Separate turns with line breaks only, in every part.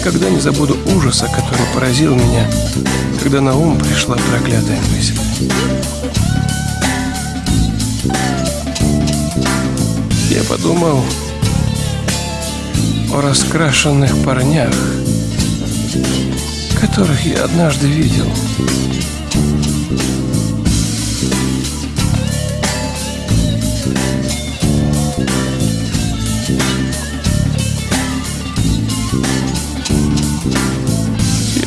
никогда не забуду ужаса, который поразил меня, когда на ум пришла проклятая мысль. Я подумал о раскрашенных парнях, которых я однажды видел.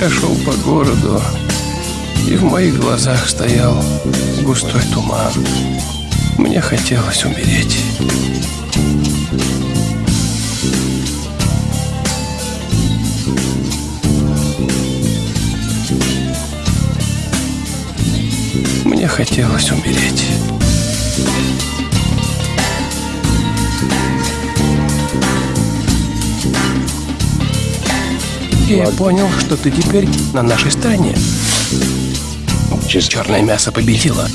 Я шел по городу, и в моих глазах стоял густой туман. Мне хотелось умереть. Мне хотелось умереть. Я понял, что ты теперь на нашей стороне. Черное мясо победило.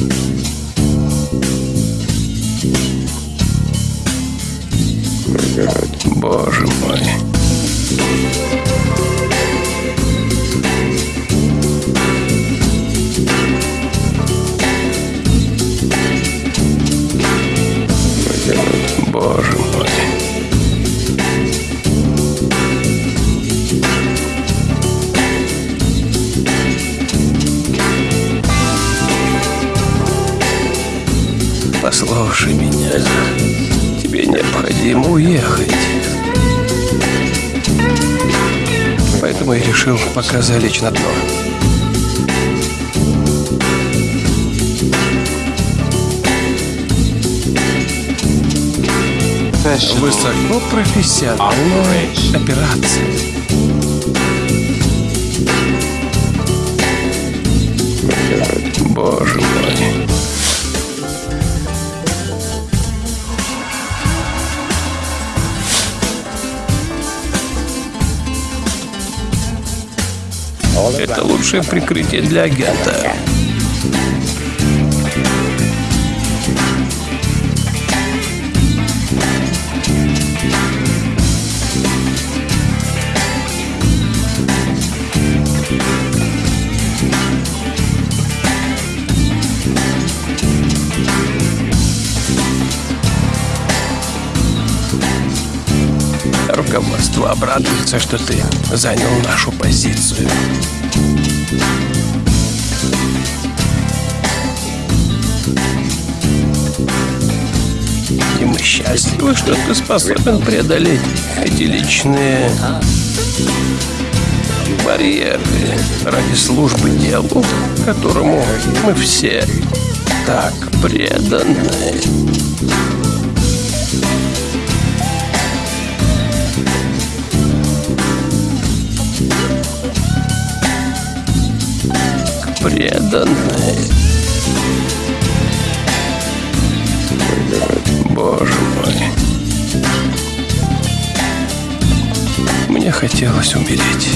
Боже Послушай меня. Тебе необходимо уехать. Поэтому я решил пока залечь на дно. Высоко профессиональная операция. Это лучшее прикрытие для агента. Руководство обрадуется, что ты занял нашу позицию. И мы счастливы, что ты способен преодолеть эти личные барьеры ради службы делу, которому мы все так преданы. Преданы. Боже мой. Мне хотелось умереть.